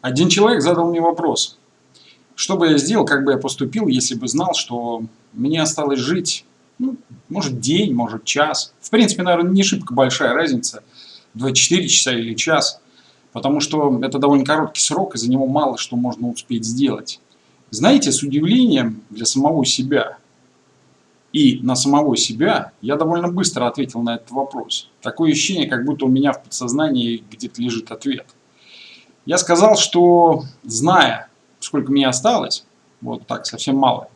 Один человек задал мне вопрос. Что бы я сделал, как бы я поступил, если бы знал, что мне осталось жить, ну, может, день, может, час. В принципе, наверное, не шибко большая разница, 24 часа или час, потому что это довольно короткий срок, и за него мало что можно успеть сделать. Знаете, с удивлением для самого себя и на самого себя я довольно быстро ответил на этот вопрос. Такое ощущение, как будто у меня в подсознании где-то лежит ответ. Я сказал, что зная, сколько мне осталось, вот так, совсем мало,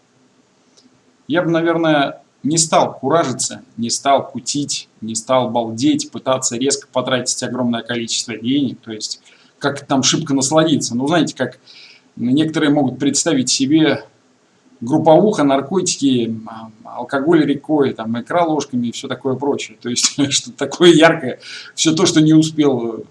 я бы, наверное, не стал куражиться, не стал кутить, не стал балдеть, пытаться резко потратить огромное количество денег, то есть как там шибко насладиться. Ну, знаете, как некоторые могут представить себе групповуха, наркотики, алкоголь рекой, там, икра ложками и все такое прочее. То есть, что такое яркое, все то, что не успел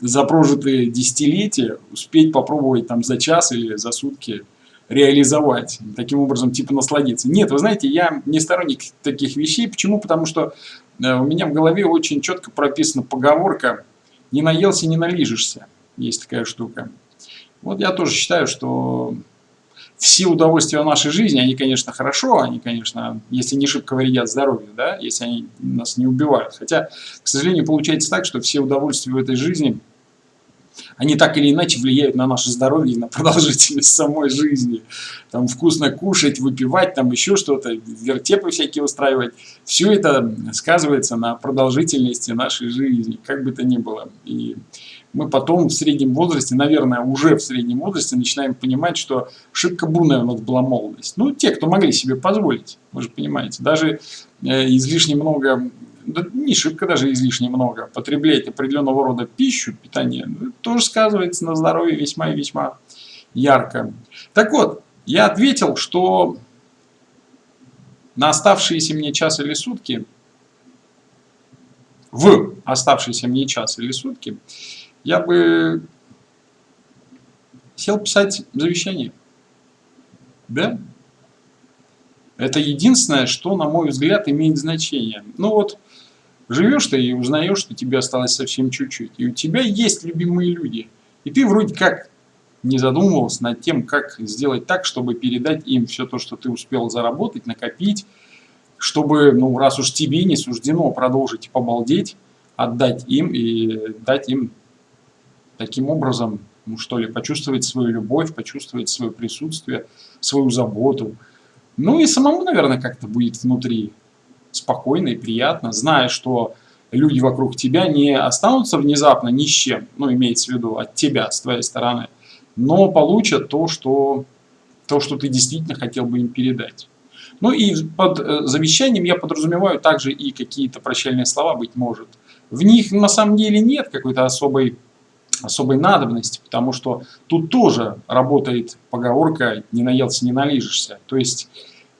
за прожитые десятилетия успеть попробовать там за час или за сутки реализовать, таким образом типа насладиться. Нет, вы знаете, я не сторонник таких вещей. Почему? Потому что э, у меня в голове очень четко прописана поговорка «не наелся, не налижешься». Есть такая штука. Вот я тоже считаю, что все удовольствия нашей жизни, они, конечно, хорошо, они, конечно, если не шибко вредят здоровью, да, если они нас не убивают. Хотя, к сожалению, получается так, что все удовольствия в этой жизни, они так или иначе влияют на наше здоровье и на продолжительность самой жизни. Там вкусно кушать, выпивать, там еще что-то, вертепы всякие устраивать. Все это сказывается на продолжительности нашей жизни, как бы то ни было. И мы потом в среднем возрасте, наверное, уже в среднем возрасте начинаем понимать, что шибко бурная у нас была молодость. Ну, те, кто могли себе позволить, вы же понимаете, даже э, излишне много, да не шибко даже излишне много, потреблять определенного рода пищу, питание, ну, тоже сказывается на здоровье весьма и весьма ярко. Так вот, я ответил, что на оставшиеся мне час или сутки, в оставшийся мне час или сутки, я бы сел писать завещание. Да? Это единственное, что, на мой взгляд, имеет значение. Ну вот, живешь ты и узнаешь, что тебе осталось совсем чуть-чуть. И у тебя есть любимые люди. И ты вроде как не задумывался над тем, как сделать так, чтобы передать им все то, что ты успел заработать, накопить, чтобы, ну, раз уж тебе не суждено продолжить побалдеть, отдать им и дать им таким образом, ну что ли, почувствовать свою любовь, почувствовать свое присутствие, свою заботу. Ну и самому, наверное, как-то будет внутри спокойно и приятно, зная, что люди вокруг тебя не останутся внезапно ни с чем, ну, имеется в виду от тебя, с твоей стороны, но получат то, что, то, что ты действительно хотел бы им передать. Ну и под э, завещанием я подразумеваю также и какие-то прощальные слова, быть может. В них на самом деле нет какой-то особой особой надобности, потому что тут тоже работает поговорка «не наелся, не налижешься». То есть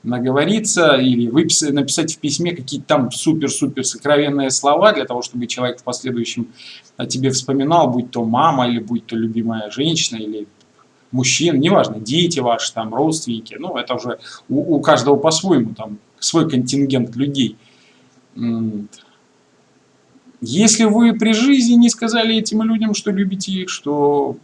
наговориться или выписать, написать в письме какие-то там супер-супер сокровенные слова для того, чтобы человек в последующем о тебе вспоминал, будь то мама или будь то любимая женщина или мужчина, неважно, дети ваши, там, родственники, ну, это уже у, у каждого по-своему, там, свой контингент людей. Если вы при жизни не сказали этим людям, что любите их, что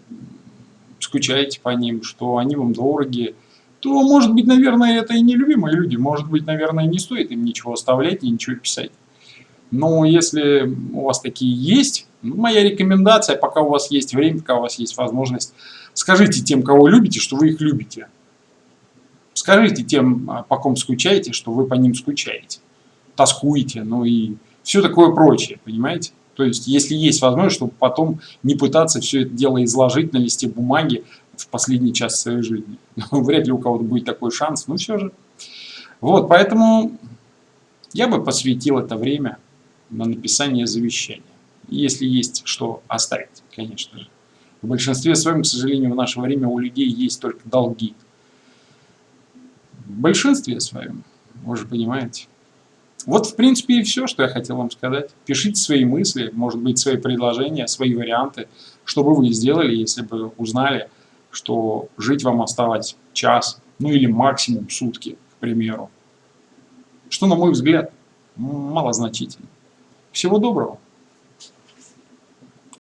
скучаете по ним, что они вам дороги, то, может быть, наверное, это и нелюбимые люди. Может быть, наверное, не стоит им ничего оставлять и ничего писать. Но если у вас такие есть, ну, моя рекомендация, пока у вас есть время, пока у вас есть возможность, скажите тем, кого любите, что вы их любите. Скажите тем, а, по ком скучаете, что вы по ним скучаете. Тоскуете, ну и все такое прочее, понимаете? То есть, если есть возможность, чтобы потом не пытаться все это дело изложить на листе бумаги в последний час своей жизни. Вряд ли у кого-то будет такой шанс, но все же. Вот, поэтому я бы посвятил это время на написание завещания. Если есть что оставить, конечно же. В большинстве своем, к сожалению, в наше время у людей есть только долги. В большинстве своем, вы же понимаете. Вот, в принципе, и все, что я хотел вам сказать. Пишите свои мысли, может быть, свои предложения, свои варианты, что бы вы сделали, если бы узнали, что жить вам осталось час, ну или максимум сутки, к примеру. Что, на мой взгляд, малозначительно. Всего доброго.